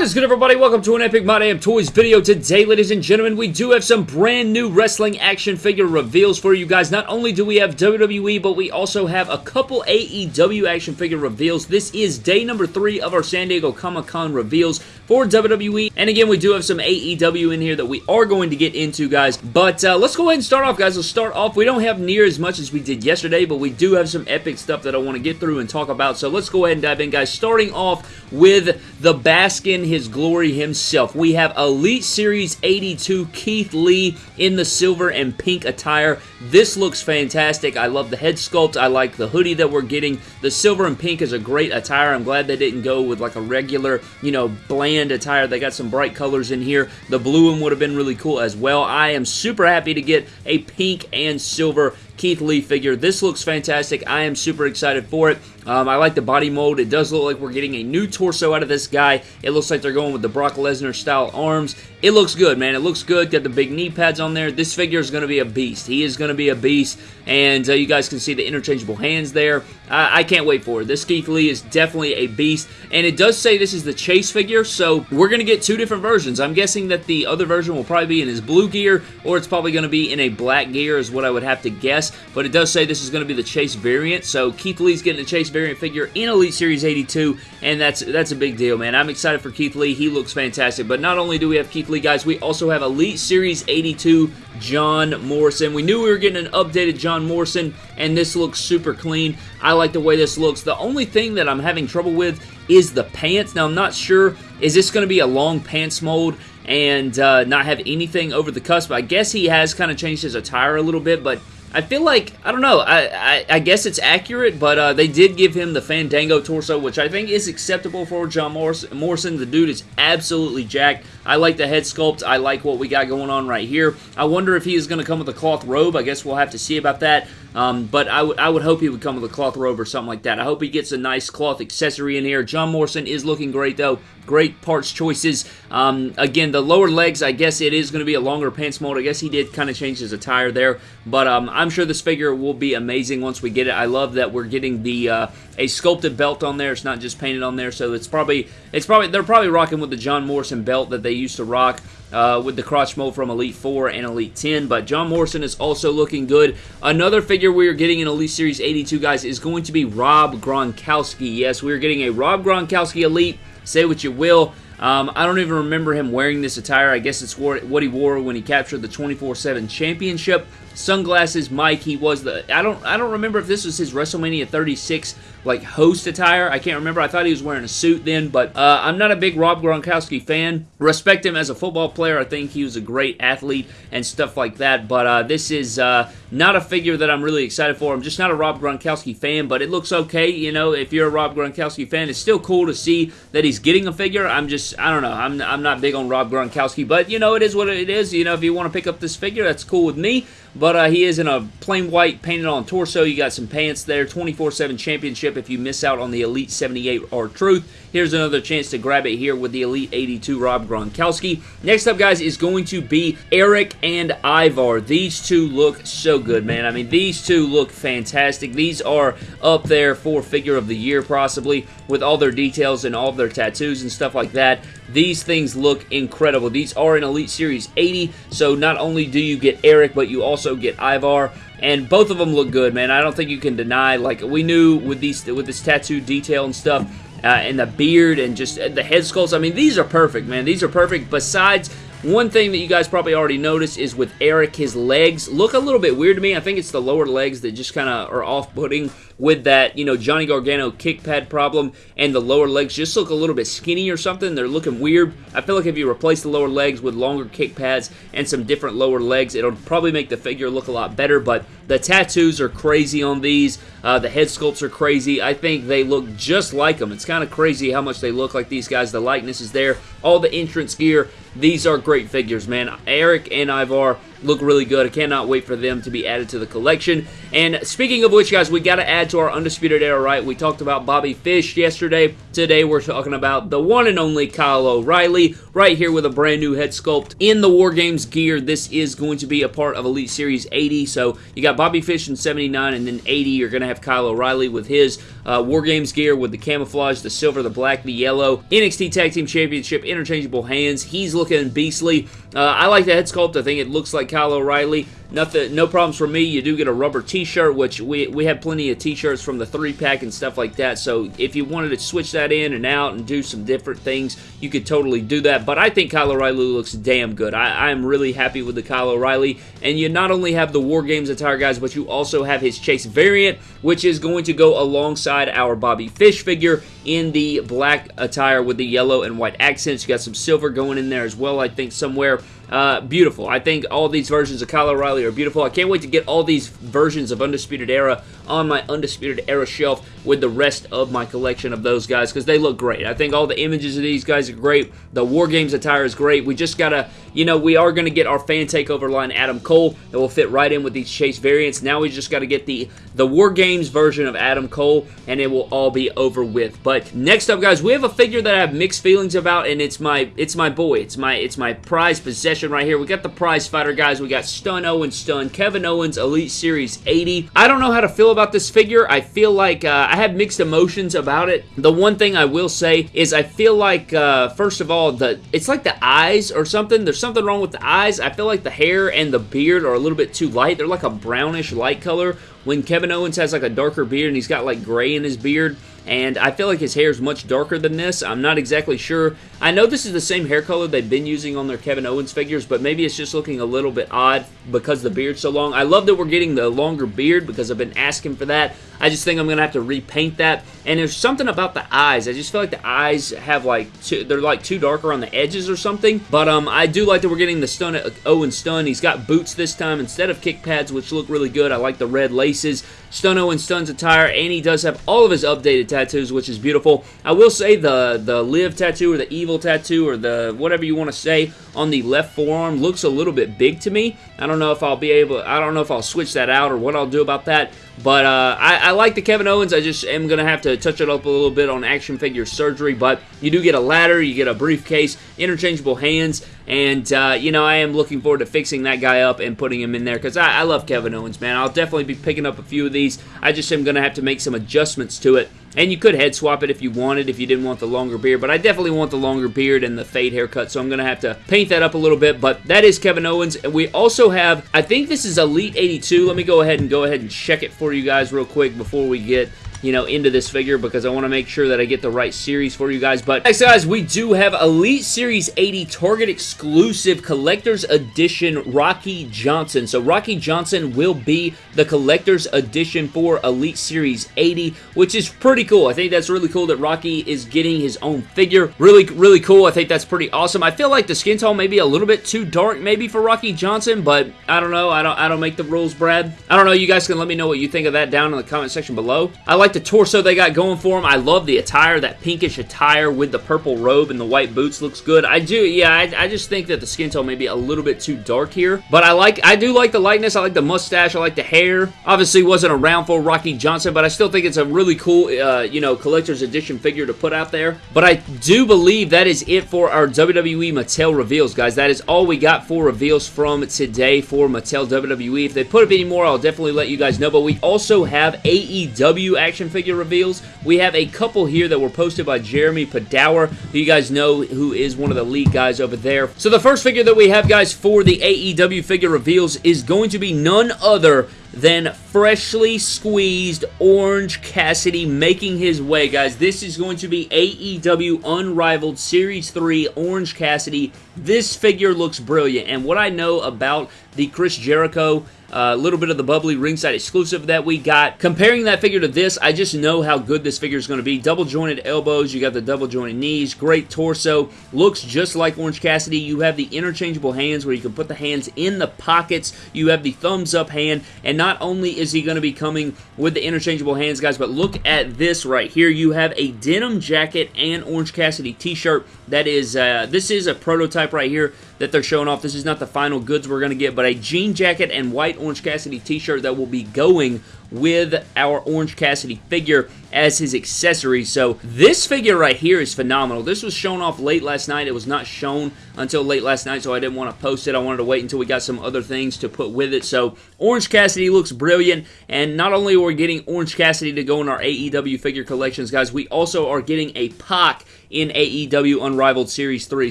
What is good everybody? Welcome to an Epic My Damn Toys video. Today, ladies and gentlemen, we do have some brand new wrestling action figure reveals for you guys. Not only do we have WWE, but we also have a couple AEW action figure reveals. This is day number three of our San Diego Comic-Con reveals for WWE. And again, we do have some AEW in here that we are going to get into, guys. But uh, let's go ahead and start off, guys. Let's start off. We don't have near as much as we did yesterday, but we do have some epic stuff that I want to get through and talk about. So let's go ahead and dive in, guys. Starting off with the basket in his glory himself. We have Elite Series 82 Keith Lee in the silver and pink attire. This looks fantastic. I love the head sculpt. I like the hoodie that we're getting. The silver and pink is a great attire. I'm glad they didn't go with like a regular, you know, bland attire. They got some bright colors in here. The blue one would have been really cool as well. I am super happy to get a pink and silver Keith Lee figure. This looks fantastic. I am super excited for it. Um, I like the body mold. It does look like we're getting a new torso out of this guy. It looks like they're going with the Brock Lesnar style arms. It looks good, man. It looks good. Got the big knee pads on there. This figure is going to be a beast. He is going to be a beast, and uh, you guys can see the interchangeable hands there. I, I can't wait for it. This Keith Lee is definitely a beast, and it does say this is the Chase figure, so we're going to get two different versions. I'm guessing that the other version will probably be in his blue gear, or it's probably going to be in a black gear is what I would have to guess, but it does say this is going to be the Chase variant, so Keith Lee's getting a Chase variant figure in Elite Series 82, and that's, that's a big deal, man. I'm excited for Keith Lee. He looks fantastic, but not only do we have Keith Lee, guys, we also have Elite Series 82 John Morrison. We knew we were getting an updated John Morrison, and this looks super clean. I like the way this looks. The only thing that I'm having trouble with is the pants. Now, I'm not sure, is this going to be a long pants mold and uh, not have anything over the cusp? I guess he has kind of changed his attire a little bit, but I feel like, I don't know, I, I, I guess it's accurate, but uh, they did give him the Fandango torso, which I think is acceptable for John Morrison. The dude is absolutely jacked. I like the head sculpt. I like what we got going on right here. I wonder if he is going to come with a cloth robe. I guess we'll have to see about that. Um, but I, I would hope he would come with a cloth robe or something like that. I hope he gets a nice cloth accessory in here. John Morrison is looking great, though. Great parts choices. Um, again, the lower legs, I guess it is going to be a longer pants mold. I guess he did kind of change his attire there. But um, I'm sure this figure will be amazing once we get it. I love that we're getting the uh, a sculpted belt on there. It's not just painted on there. So it's probably, it's probably they're probably rocking with the John Morrison belt that they used to rock uh, with the crotch mold from Elite 4 and Elite 10. But John Morrison is also looking good. Another figure we are getting in Elite Series 82, guys, is going to be Rob Gronkowski. Yes, we are getting a Rob Gronkowski Elite. Say what you will. Um, I don't even remember him wearing this attire. I guess it's what he wore when he captured the 24-7 championship. Sunglasses, Mike. He was the. I don't. I don't remember if this was his WrestleMania 36 like host attire. I can't remember. I thought he was wearing a suit then, but uh, I'm not a big Rob Gronkowski fan. Respect him as a football player. I think he was a great athlete and stuff like that. But uh, this is uh, not a figure that I'm really excited for. I'm just not a Rob Gronkowski fan, but it looks okay. You know, if you're a Rob Gronkowski fan, it's still cool to see that he's getting a figure. I'm just, I don't know. I'm, I'm not big on Rob Gronkowski, but you know, it is what it is. You know, if you want to pick up this figure, that's cool with me. But uh, he is in a plain white painted on torso. You got some pants there. 24-7 championship if you miss out on the Elite 78 R-Truth. Here's another chance to grab it here with the Elite 82 Rob Gronkowski. Next up, guys, is going to be Erik and Ivar. These two look so good, man. I mean, these two look fantastic. These are up there for Figure of the Year, possibly, with all their details and all their tattoos and stuff like that. These things look incredible. These are in Elite Series 80, so not only do you get Erik, but you also get Ivar and both of them look good, man. I don't think you can deny. Like we knew with these with this tattoo detail and stuff, uh, and the beard and just the head sculpts. I mean, these are perfect, man. These are perfect. Besides, one thing that you guys probably already noticed is with Erik, his legs look a little bit weird to me. I think it's the lower legs that just kind of are off-putting with that, you know, Johnny Gargano kick pad problem, and the lower legs just look a little bit skinny or something. They're looking weird. I feel like if you replace the lower legs with longer kick pads and some different lower legs, it'll probably make the figure look a lot better, but the tattoos are crazy on these. Uh, the head sculpts are crazy. I think they look just like them. It's kind of crazy how much they look like these guys. The likeness is there. All the entrance gear. These are great figures, man. Erik and Ivar look really good. I cannot wait for them to be added to the collection. And speaking of which, guys, we got to add to our Undisputed Era, right? We talked about Bobby Fish yesterday. Today we're talking about the one and only Kyle O'Reilly, right here with a brand new head sculpt in the War Games gear. This is going to be a part of Elite Series 80, so you got Bobby Fish in 79, and then 80, you're going to have Kyle O'Reilly with his uh, War Games gear with the camouflage, the silver, the black, the yellow, NXT Tag Team Championship, interchangeable hands. He's looking beastly. Uh, I like the head sculpt. I think it looks like Kyle O'Reilly. Nothing, no problems for me. You do get a rubber T-shirt, which we we have plenty of T-shirts from the three pack and stuff like that. So if you wanted to switch that in and out and do some different things, you could totally do that. But I think Kyle O'Reilly looks damn good. I I am really happy with the Kyle O'Reilly. And you not only have the War Games attire, guys, but you also have his Chase variant, which is going to go alongside our Bobby Fish figure in the black attire with the yellow and white accents. You got some silver going in there as well, I think, somewhere. Uh, beautiful. I think all these versions of Kyle O'Reilly are beautiful. I can't wait to get all these versions of Undisputed Era on my Undisputed Era shelf with the rest of my collection of those guys because they look great. I think all the images of these guys are great. The War Games attire is great. We just got to, you know, we are going to get our fan takeover line Adam Cole that will fit right in with these Chase variants. Now we just got to get the, the War Games version of Adam Cole and it will all be over with. But next up, guys, we have a figure that I have mixed feelings about and it's my it's my boy. It's my it's my prized possession right here. We got the prize fighter guys. We got Stun Owens Stun, Kevin Owens Elite Series 80. I don't know how to feel about this figure. I feel like uh, I have mixed emotions about it. The one thing I will say is I feel like, uh, first of all, the it's like the eyes or something. There's something wrong with the eyes. I feel like the hair and the beard are a little bit too light. They're like a brownish light color when Kevin Owens has like a darker beard and he's got like gray in his beard and I feel like his hair is much darker than this. I'm not exactly sure. I know this is the same hair color they've been using on their Kevin Owens figures, but maybe it's just looking a little bit odd because the beard's so long. I love that we're getting the longer beard because I've been asking for that. I just think I'm going to have to repaint that. And there's something about the eyes. I just feel like the eyes have like, they're like too darker on the edges or something. But um, I do like that we're getting the stun Owen stun. He's got boots this time instead of kick pads, which look really good. I like the red laces. Stun Owen stuns attire, and he does have all of his updated tattoos, which is beautiful. I will say the, the live tattoo or the evil tattoo or the whatever you want to say on the left forearm looks a little bit big to me. I don't know if I'll be able, I don't know if I'll switch that out or what I'll do about that. But uh, I, I, like the Kevin Owens. I just am going to have to touch it up a little bit on action figure surgery. But you do get a ladder, you get a briefcase, interchangeable hands. And, uh, you know, I am looking forward to fixing that guy up and putting him in there because I, I love Kevin Owens, man. I'll definitely be picking up a few of these. I just am going to have to make some adjustments to it. And you could head swap it if you wanted, if you didn't want the longer beard. But I definitely want the longer beard and the fade haircut, so I'm going to have to paint that up a little bit. But that is Kevin Owens. And we also have, I think this is Elite 82. Let me go ahead and go ahead and check it for you guys real quick before we get you know, into this figure because I want to make sure that I get the right series for you guys. But next, guys, we do have Elite Series 80 Target exclusive Collector's Edition Rocky Johnson. So Rocky Johnson will be the Collector's Edition for Elite Series 80, which is pretty cool. I think that's really cool that Rocky is getting his own figure. Really, really cool. I think that's pretty awesome. I feel like the skin tone may be a little bit too dark maybe for Rocky Johnson, but I don't know. I don't, I don't make the rules, Brad. I don't know. You guys can let me know what you think of that down in the comment section below. I like like the torso they got going for him. I love the attire, that pinkish attire with the purple robe and the white boots looks good. I do, yeah, I, I just think that the skin tone may be a little bit too dark here. But I like, I do like the lightness. I like the mustache. I like the hair. Obviously wasn't around for Rocky Johnson, but I still think it's a really cool, uh, you know, collector's edition figure to put out there. But I do believe that is it for our WWE Mattel reveals, guys. That is all we got for reveals from today for Mattel WWE. If they put up any more, I'll definitely let you guys know. But we also have AEW action action figure reveals. We have a couple here that were posted by Jeremy Padawer, who you guys know who is one of the lead guys over there. So the first figure that we have, guys, for the AEW figure reveals is going to be none other than freshly squeezed Orange Cassidy making his way, guys. This is going to be AEW Unrivaled Series 3 Orange Cassidy. This figure looks brilliant, and what I know about the Chris Jericho a uh, little bit of the bubbly ringside exclusive that we got. Comparing that figure to this, I just know how good this figure is going to be. Double jointed elbows, you got the double jointed knees, great torso, looks just like Orange Cassidy. You have the interchangeable hands where you can put the hands in the pockets. You have the thumbs up hand, and not only is he going to be coming with the interchangeable hands, guys, but look at this right here. You have a denim jacket and Orange Cassidy t-shirt. That is, uh, this is a prototype right here that they're showing off. This is not the final goods we're going to get, but a jean jacket and white Orange Cassidy t-shirt that will be going with our Orange Cassidy figure as his accessory. So this figure right here is phenomenal. This was shown off late last night. It was not shown until late last night, so I didn't want to post it. I wanted to wait until we got some other things to put with it. So Orange Cassidy looks brilliant, and not only are we getting Orange Cassidy to go in our AEW figure collections, guys, we also are getting a Pac in AEW Unrivaled Series 3.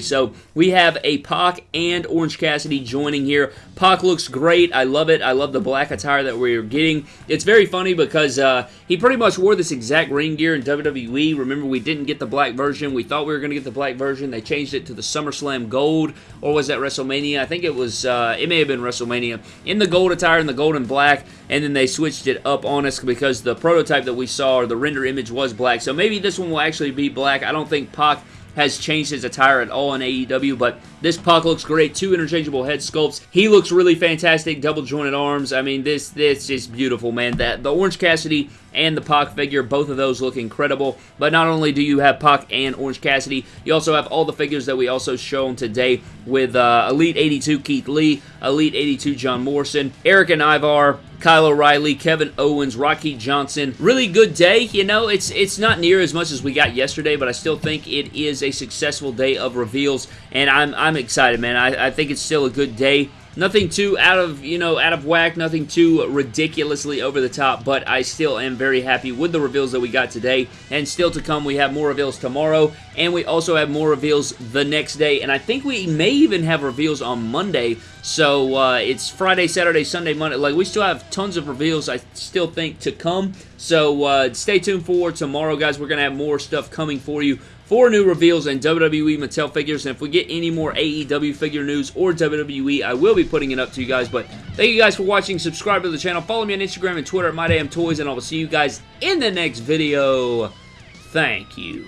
So we have a Pac and Orange Cassidy joining here. Pac looks great. I love it. I love the black attire that we're getting. It's very funny because uh, he pretty much wore this exact ring gear in WWE. Remember, we didn't get the black version. We thought we were going to get the black version. They changed it to the SummerSlam Gold, or was that WrestleMania? I think it was, uh, it may have been WrestleMania. In the gold attire, in the gold and black, and then they switched it up on us because the prototype that we saw, or the render image was black. So maybe this one will actually be black. I don't think Pac has changed his attire at all in AEW, but this Pac looks great. Two interchangeable head sculpts. He looks really fantastic. Double jointed arms. I mean, this this is beautiful, man. That the Orange Cassidy and the Pac figure, both of those look incredible. But not only do you have Pac and Orange Cassidy, you also have all the figures that we also shown today with uh, Elite 82 Keith Lee, Elite 82 John Morrison, Erik and Ivar, Kyle O'Reilly, Kevin Owens, Rocky Johnson. Really good day. You know, it's it's not near as much as we got yesterday, but I still think it is a successful day of reveals, and I'm, I'm excited, man. I, I think it's still a good day. Nothing too out of, you know, out of whack, nothing too ridiculously over the top, but I still am very happy with the reveals that we got today. And still to come, we have more reveals tomorrow, and we also have more reveals the next day, and I think we may even have reveals on Monday, so uh, it's Friday, Saturday, Sunday, Monday. Like, we still have tons of reveals, I still think, to come, so uh, stay tuned for tomorrow, guys. We're going to have more stuff coming for you Four new reveals and WWE Mattel figures, and if we get any more AEW figure news or WWE, I will be putting it up to you guys, but thank you guys for watching, subscribe to the channel, follow me on Instagram and Twitter at MyDamnToys, and I will see you guys in the next video. Thank you.